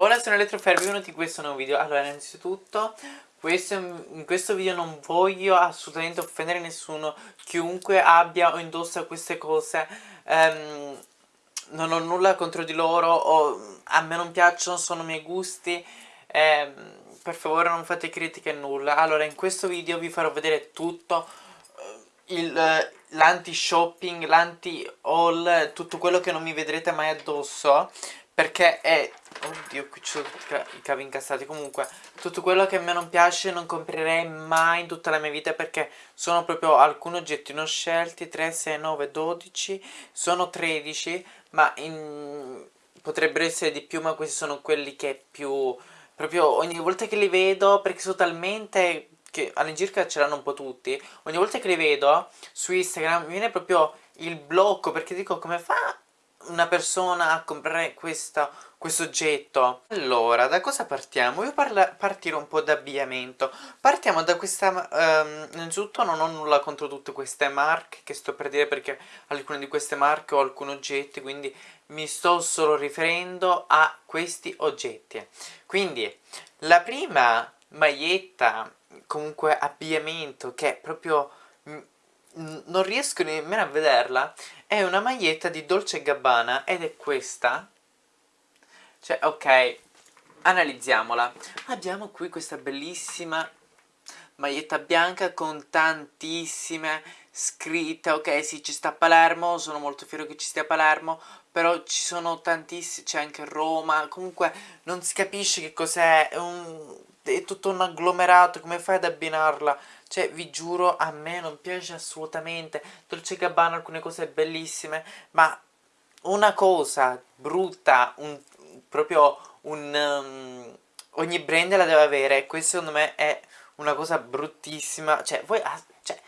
Ora sono Elettrofair, benvenuti in questo nuovo video. Allora, innanzitutto, questo, in questo video non voglio assolutamente offendere nessuno. Chiunque abbia o indossa queste cose um, Non ho nulla contro di loro o, A me non piacciono, sono miei gusti um, Per favore non fate critiche nulla. Allora, in questo video vi farò vedere tutto uh, L'anti-shopping, l'anti-haul Tutto quello che non mi vedrete mai addosso Perché è Oddio, qui ci sono i cavi incastrati. Comunque, tutto quello che a me non piace non comprerei mai in tutta la mia vita perché sono proprio alcuni oggetti non scelti. 3, 6, 9, 12. Sono 13, ma in... potrebbero essere di più, ma questi sono quelli che più... Proprio ogni volta che li vedo, perché sono talmente... che all'incirca ce l'hanno un po' tutti. Ogni volta che li vedo su Instagram mi viene proprio il blocco perché dico come fa una persona a comprare questa, questo oggetto. Allora da cosa partiamo? io parla, partire un po' da abbigliamento partiamo da questa um, innanzitutto non ho nulla contro tutte queste marche che sto per dire perché alcune di queste marche ho alcuni oggetti quindi mi sto solo riferendo a questi oggetti. Quindi la prima maglietta comunque abbigliamento che proprio non riesco nemmeno a vederla è una maglietta di Dolce Gabbana ed è questa. Cioè ok analizziamola. Abbiamo qui questa bellissima maglietta bianca con tantissime scritte. Ok sì ci sta Palermo sono molto fiero che ci stia Palermo però ci sono tantissime c'è anche Roma. Comunque non si capisce che cos'è. È, è tutto un agglomerato come fai ad abbinarla cioè, vi giuro, a me non piace assolutamente. Dolce Gabbana alcune cose bellissime, ma una cosa brutta, un, proprio un... Um, ogni brand la deve avere, questo secondo me è una cosa bruttissima. Cioè, voi... Cioè,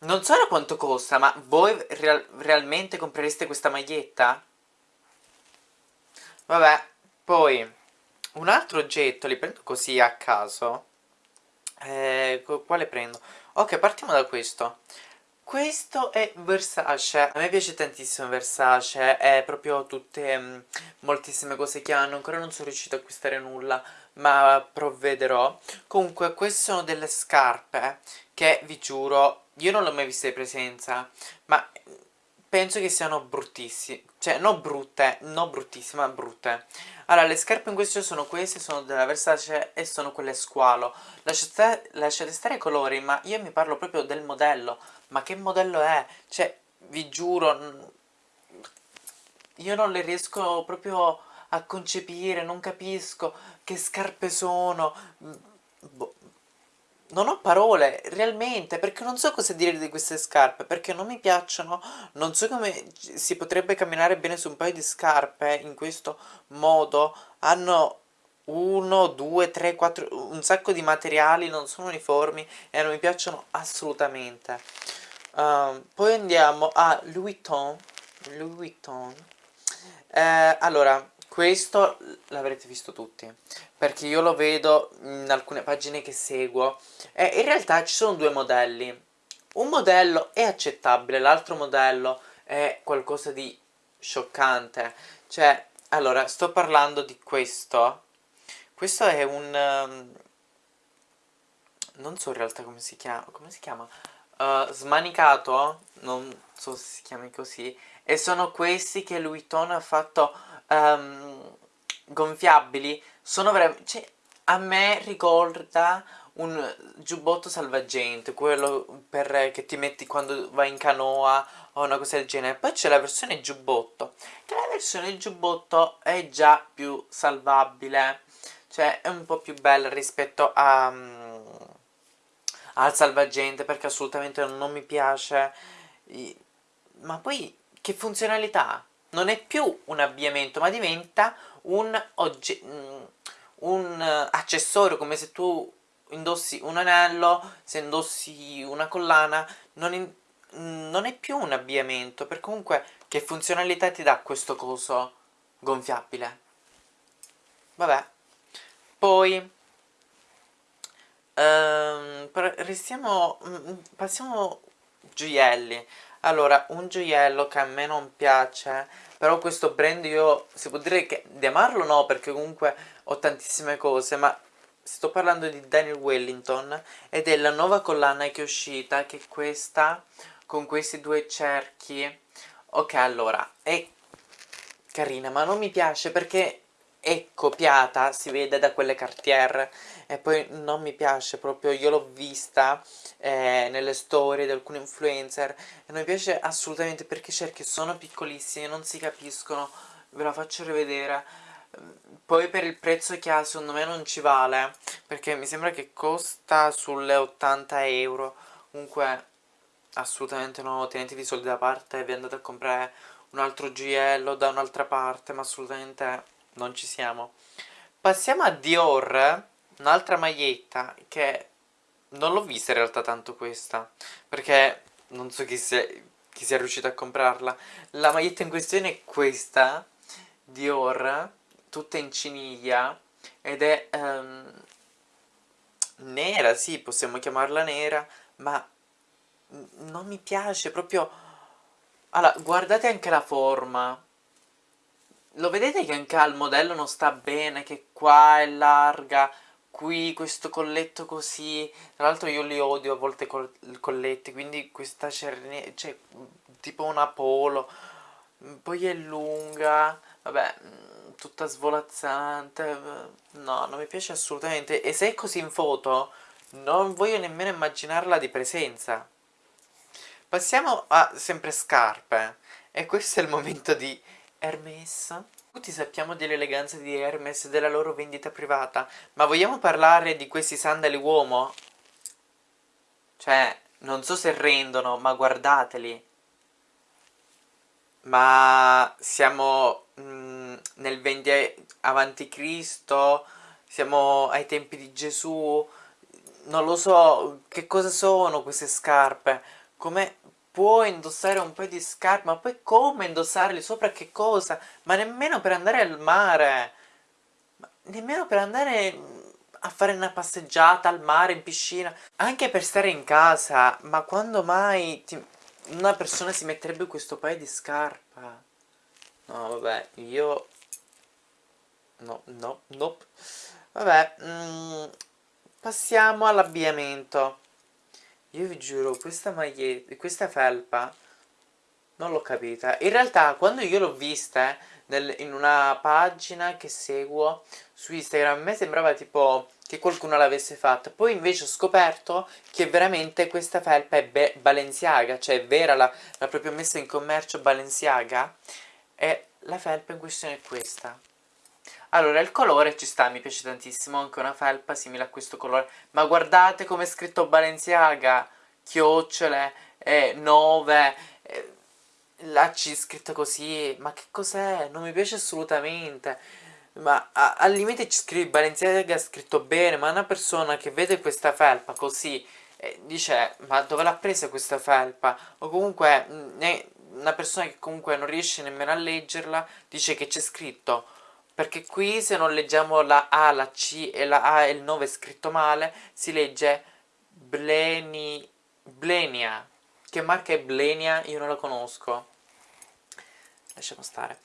non so da quanto costa, ma voi real, realmente comprereste questa maglietta? Vabbè, poi... Un altro oggetto, li prendo così a caso eh, quale prendo? Ok, partiamo da questo. Questo è Versace, a me piace tantissimo Versace, è proprio tutte, mh, mm, moltissime cose che hanno, ancora non sono riuscito a acquistare nulla, ma provvederò. Comunque, queste sono delle scarpe che, vi giuro, io non l'ho mai viste di presenza, ma penso che siano bruttissime, cioè non brutte, non bruttissime, ma brutte. Allora, le scarpe in questione sono queste, sono della Versace e sono quelle squalo. Lasciate, lasciate stare i colori, ma io mi parlo proprio del modello. Ma che modello è? Cioè, vi giuro, io non le riesco proprio a concepire, non capisco che scarpe sono. Boh non ho parole, realmente, perché non so cosa dire di queste scarpe, perché non mi piacciono, non so come si potrebbe camminare bene su un paio di scarpe in questo modo, hanno uno, due, tre, quattro, un sacco di materiali, non sono uniformi e non mi piacciono assolutamente. Uh, poi andiamo a Louis Vuitton, Louis Vuitton, eh, allora, questo l'avrete visto tutti, perché io lo vedo in alcune pagine che seguo e in realtà ci sono due modelli. Un modello è accettabile, l'altro modello è qualcosa di scioccante. Cioè, allora, sto parlando di questo. Questo è un... Um, non so in realtà come si chiama. Come si chiama? Uh, smanicato, non so se si chiami così. E sono questi che Louis Vuitton ha fatto um, gonfiabili sono veramente... Cioè, a me ricorda un giubbotto salvagente, quello per, che ti metti quando vai in canoa o una cosa del genere. Poi c'è la versione giubbotto, che la versione giubbotto è già più salvabile, cioè è un po' più bella rispetto a, um, al salvagente perché assolutamente non mi piace. Ma poi che funzionalità? Non è più un abbigliamento ma diventa un, mm, un uh, accessorio come se tu indossi un anello, se indossi una collana, non, in, non è più un abbigliamento, per comunque che funzionalità ti dà questo coso gonfiabile? Vabbè, poi um, restiamo, mm, passiamo gioielli, allora un gioiello che a me non piace però questo brand io si può dire che di amarlo no perché comunque ho tantissime cose ma sto parlando di Daniel Wellington ed è la nuova collana che è uscita che è questa con questi due cerchi. Ok allora è carina ma non mi piace perché è copiata, si vede da quelle Cartier e poi non mi piace proprio, io l'ho vista eh, nelle storie di alcuni influencer e non mi piace assolutamente perché i cerchi sono piccolissimi, non si capiscono, ve la faccio rivedere. Poi per il prezzo che ha secondo me non ci vale perché mi sembra che costa sulle 80 euro. Comunque assolutamente no, tenetevi i soldi da parte e vi andate a comprare un altro gioiello da un'altra parte ma assolutamente non ci siamo. Passiamo a Dior un'altra maglietta che non l'ho vista in realtà tanto questa perché non so chi sia, chi sia riuscito a comprarla. La maglietta in questione è questa Dior tutta in ciniglia ed è um, nera, sì, possiamo chiamarla nera, ma non mi piace proprio... Allora, guardate anche la forma. Lo vedete che anche al modello non sta bene, che qua è larga, qui questo colletto così. Tra l'altro io li odio a volte i colletti, quindi questa cerne... cioè tipo una polo. Poi è lunga, vabbè tutta svolazzante, no, non mi piace assolutamente, e se è così in foto, non voglio nemmeno immaginarla di presenza. Passiamo a sempre scarpe, e questo è il momento di Hermes. Tutti sappiamo dell'eleganza di Hermes e della loro vendita privata, ma vogliamo parlare di questi sandali uomo? Cioè, non so se rendono, ma guardateli. Ma siamo mm, nel 20 avanti Cristo, siamo ai tempi di Gesù, non lo so che cosa sono queste scarpe, come può indossare un paio di scarpe, ma poi come indossarli sopra che cosa, ma nemmeno per andare al mare, ma nemmeno per andare a fare una passeggiata al mare, in piscina, anche per stare in casa, ma quando mai ti una persona si metterebbe questo paio di scarpa? No, vabbè, io... No, no, nope. Vabbè, mm, passiamo all'abbigliamento. Io vi giuro, questa maglietta, questa felpa, non l'ho capita. In realtà, quando io l'ho vista nel, in una pagina che seguo su Instagram, a me sembrava tipo che qualcuno l'avesse fatta. Poi invece ho scoperto che veramente questa felpa è Balenciaga, cioè è vera, l'ha proprio messa in commercio Balenciaga. E la felpa in questione è questa. Allora, il colore ci sta, mi piace tantissimo, anche una felpa simile a questo colore. Ma guardate come è scritto Balenciaga, chiocciole, eh, 9, eh, la C scritta così, ma che cos'è? Non mi piace assolutamente ma a, al limite ci scrivi Balenciaga scritto bene, ma una persona che vede questa felpa così eh, dice ma dove l'ha presa questa felpa? O comunque mh, mm, una persona che comunque non riesce nemmeno a leggerla dice che c'è scritto perché qui se non leggiamo la A, la C e la A e il 9 scritto male si legge Bleni, Blenia che marca è Blenia? Io non la conosco lasciamo stare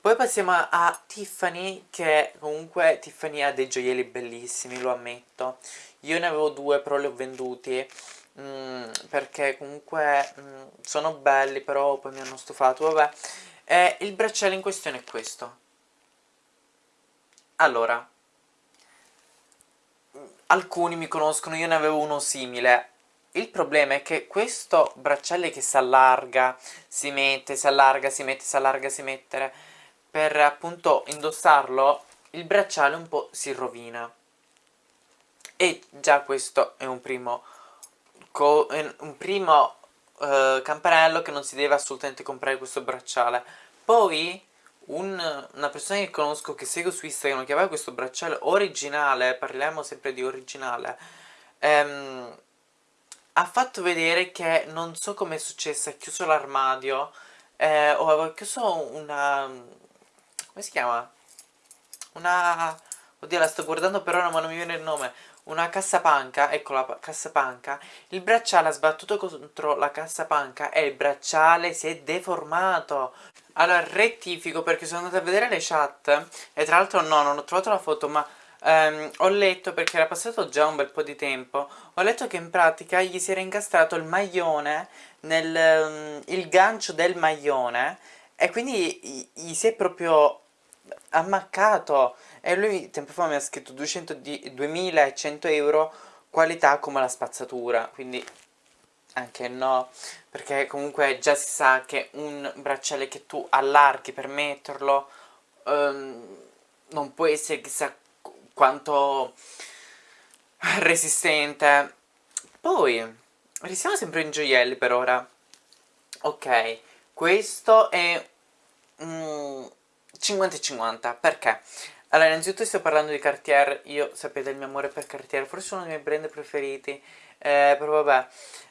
poi passiamo a Tiffany, che comunque Tiffany ha dei gioielli bellissimi, lo ammetto. Io ne avevo due, però li ho venduti, mm, perché comunque mm, sono belli, però poi mi hanno stufato, vabbè. E il bracciale in questione è questo. Allora, alcuni mi conoscono, io ne avevo uno simile. Il problema è che questo bracciale che si allarga, si mette, si allarga, si mette, si allarga, si mette per appunto indossarlo il bracciale un po' si rovina e già questo è un primo, un primo uh, campanello che non si deve assolutamente comprare questo bracciale poi un, una persona che conosco che seguo su Instagram che aveva questo bracciale originale parliamo sempre di originale ehm, ha fatto vedere che non so come è successo ha chiuso l'armadio eh, o aveva chiuso una come si chiama? Una, oddio la sto guardando per ora ma non mi viene il nome, una cassapanca, ecco la cassapanca, il bracciale ha sbattuto contro la cassapanca e il bracciale si è deformato. Allora rettifico perché sono andata a vedere le chat e tra l'altro no, non ho trovato la foto ma Um, ho letto, perché era passato già un bel po' di tempo, ho letto che in pratica gli si era incastrato il maglione, nel, um, il gancio del maglione, e quindi gli si è proprio ammaccato. E lui tempo fa mi ha scritto 200 di, 2100 euro, qualità come la spazzatura, quindi anche no, perché comunque già si sa che un bracciale che tu allarghi per metterlo um, non può essere chissà quanto resistente. Poi, restiamo sempre in gioielli per ora. Ok, questo è 50-50, mm, perché? Allora, innanzitutto sto parlando di Cartier, io sapete il mio amore per Cartier, forse uno dei miei brand preferiti, eh, però vabbè,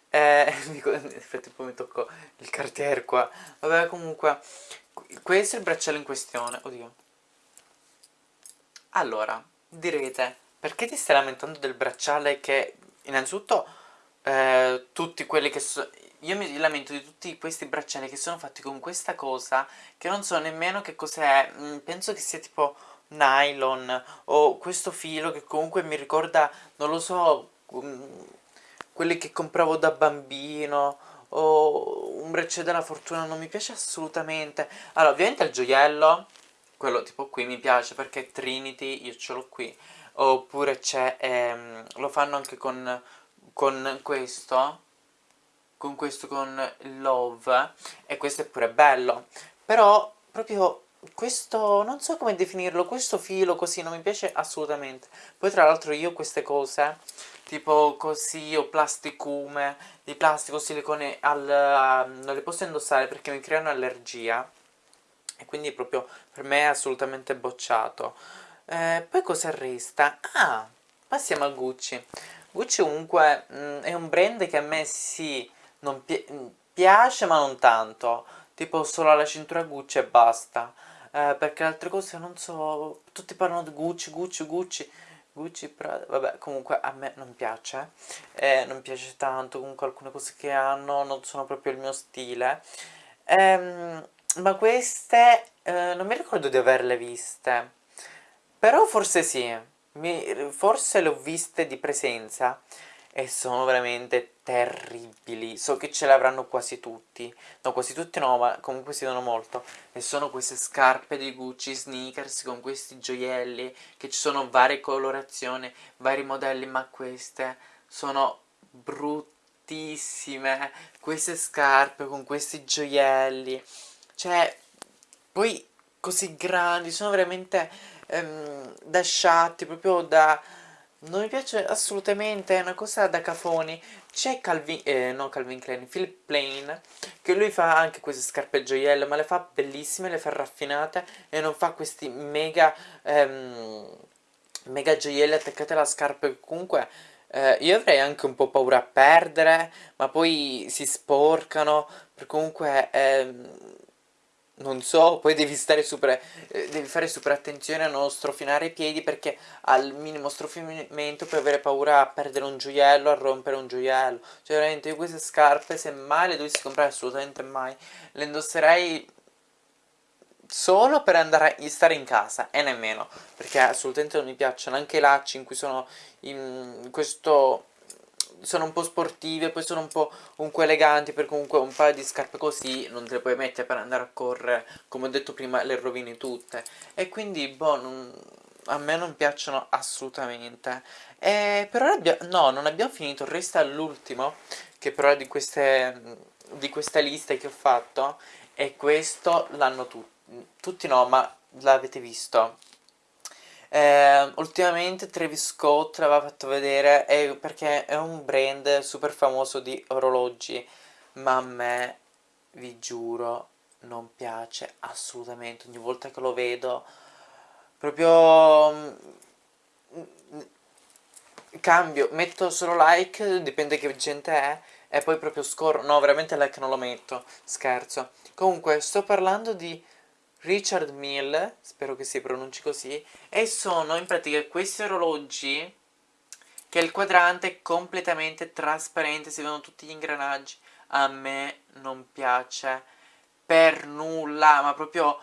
eh, nel frattempo mi tocco il Cartier qua, vabbè comunque, questo è il bracciale in questione, oddio. Allora, direte, perché ti stai lamentando del bracciale che, innanzitutto, eh, tutti quelli che sono... Io mi lamento di tutti questi bracciali che sono fatti con questa cosa, che non so nemmeno che cos'è, mm, penso che sia tipo nylon, o questo filo che comunque mi ricorda, non lo so, um, quelli che compravo da bambino, o un bracciale della fortuna, non mi piace assolutamente. Allora, ovviamente il gioiello quello tipo qui mi piace perché Trinity io ce l'ho qui oppure c'è ehm, lo fanno anche con, con questo con questo con Love e questo è pure bello però proprio questo non so come definirlo questo filo così non mi piace assolutamente. Poi tra l'altro io queste cose tipo così o plasticume di plastico silicone al, uh, non le posso indossare perché mi creano allergia e quindi proprio per me è assolutamente bocciato. Eh, poi cosa resta? ah, passiamo a Gucci. Gucci comunque mh, mm, è un brand che a me sì non pi mm, piace ma non tanto. Tipo solo la cintura Gucci e basta eh, perché altre cose non so tutti parlano di Gucci, Gucci, Gucci Gucci, Prada, vabbè comunque a me non piace eh, non piace tanto comunque alcune cose che hanno non sono proprio il mio stile ehm ma queste eh, non mi ricordo di averle viste. Però forse sì. Mi, forse le ho viste di presenza. E sono veramente terribili. So che ce l'avranno quasi tutti. No, quasi tutti no, ma comunque si vedono molto. E sono queste scarpe di Gucci, sneakers con questi gioielli. Che ci sono varie colorazioni, vari modelli, ma queste sono bruttissime. Queste scarpe con questi gioielli. Cioè, poi così grandi, sono veramente ehm, da sciatti, proprio da... Non mi piace assolutamente, è una cosa da cafoni. C'è Calvin, eh, no Calvin Klein, Philip Plain, che lui fa anche queste scarpe gioiello, ma le fa bellissime, le fa raffinate e non fa questi mega, ehm, mega gioielli attaccati alla scarpa comunque... Eh, io avrei anche un po' paura a perdere, ma poi si sporcano, per comunque... Ehm, non so, poi devi stare super, eh, devi fare super attenzione a non strofinare i piedi perché al minimo strofinamento puoi avere paura a perdere un gioiello, a rompere un gioiello. Cioè veramente io queste scarpe se mai le dovessi comprare assolutamente mai, le indosserei solo per andare a stare in casa e nemmeno, perché assolutamente non mi piacciono anche i lacci in cui sono in questo sono un po' sportive, poi sono un po' comunque eleganti, per comunque un paio di scarpe così non te le puoi mettere per andare a correre, come ho detto prima le rovini tutte. E quindi, boh, non, a me non piacciono assolutamente. E per ora no, non abbiamo finito, resta l'ultimo, che però è di queste, di queste liste che ho fatto, e questo l'hanno tutti, tutti no, ma l'avete visto. Eh, ultimamente Travis Scott l'aveva fatto vedere eh, perché è un brand super famoso di orologi, ma a me, vi giuro, non piace assolutamente. Ogni volta che lo vedo, proprio mm, cambio, metto solo like, dipende che gente è, e poi proprio scorro, no veramente like non lo metto, scherzo. Comunque sto parlando di Richard Mill, spero che si pronunci così, e sono in pratica questi orologi che il quadrante è completamente trasparente, si vedono tutti gli ingranaggi. A me non piace per nulla, ma proprio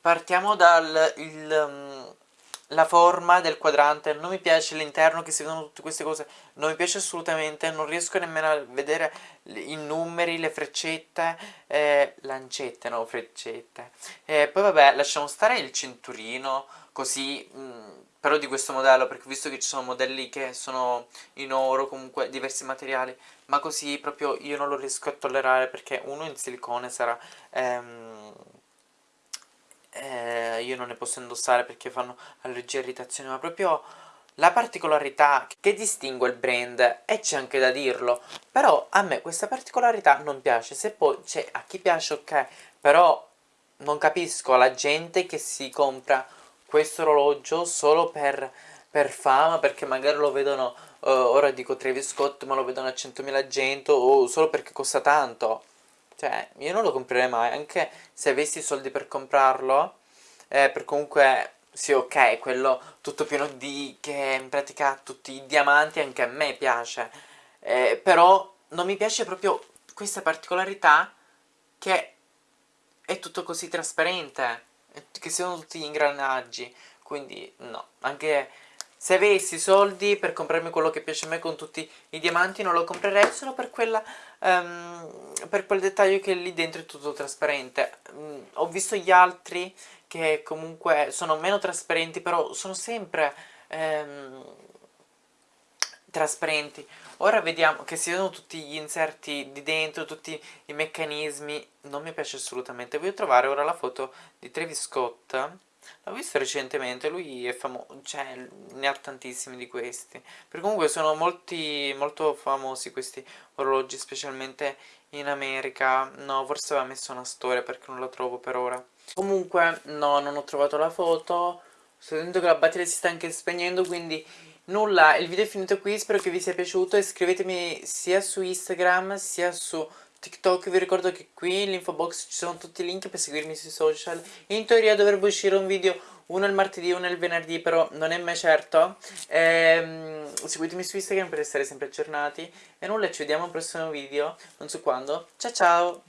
partiamo dal il, um, la forma del quadrante, non mi piace l'interno che si vedono tutte queste cose, non mi piace assolutamente, non riesco nemmeno a vedere i numeri, le freccette, eh, lancette, no, freccette. Eh, poi vabbè, lasciamo stare il cinturino, così, mh, mm, però di questo modello, perché visto che ci sono modelli che sono in oro, comunque diversi materiali, ma così proprio io non lo riesco a tollerare perché uno in silicone sarà... Ehm, eh, io non ne posso indossare perché fanno allergia e irritazione, ma proprio la particolarità che distingue il brand, e c'è anche da dirlo, però a me questa particolarità non piace, se poi, cioè, a chi piace ok, però non capisco la gente che si compra questo orologio solo per, per fama, perché magari lo vedono, uh, ora dico Travis Scott, ma lo vedono a 100.000 gente, o solo perché costa tanto, cioè, io non lo comprerei mai, anche se avessi i soldi per comprarlo, eh, per comunque, sì ok, quello tutto pieno di, che in pratica tutti i diamanti, anche a me piace, eh, però non mi piace proprio questa particolarità che è tutto così trasparente, che siano tutti gli ingranaggi, quindi no, anche se avessi soldi per comprarmi quello che piace a me con tutti i diamanti non lo comprerei solo per, quella, um, per quel dettaglio che lì dentro è tutto trasparente. Um, ho visto gli altri che comunque sono meno trasparenti però sono sempre um, trasparenti. Ora vediamo che si vedono tutti gli inserti di dentro, tutti i meccanismi, non mi piace assolutamente. Voglio trovare ora la foto di Travis Scott L'ho visto recentemente, lui è famoso, cioè ne ha tantissimi di questi. Per comunque sono molti, molto famosi questi orologi, specialmente in America. No, forse aveva messo una storia perché non la trovo per ora. Comunque, no, non ho trovato la foto. Sto vedendo che la batteria si sta anche spegnendo, quindi nulla, il video è finito qui, spero che vi sia piaciuto. Iscrivetemi sia su Instagram sia su TikTok vi ricordo che qui nell'info box ci sono tutti i link per seguirmi sui social. In teoria dovrebbe uscire un video uno il martedì uno il venerdì però non è mai certo. Ehm, Seguitemi su Instagram per restare sempre aggiornati. E nulla ci vediamo al prossimo video, non so quando. Ciao ciao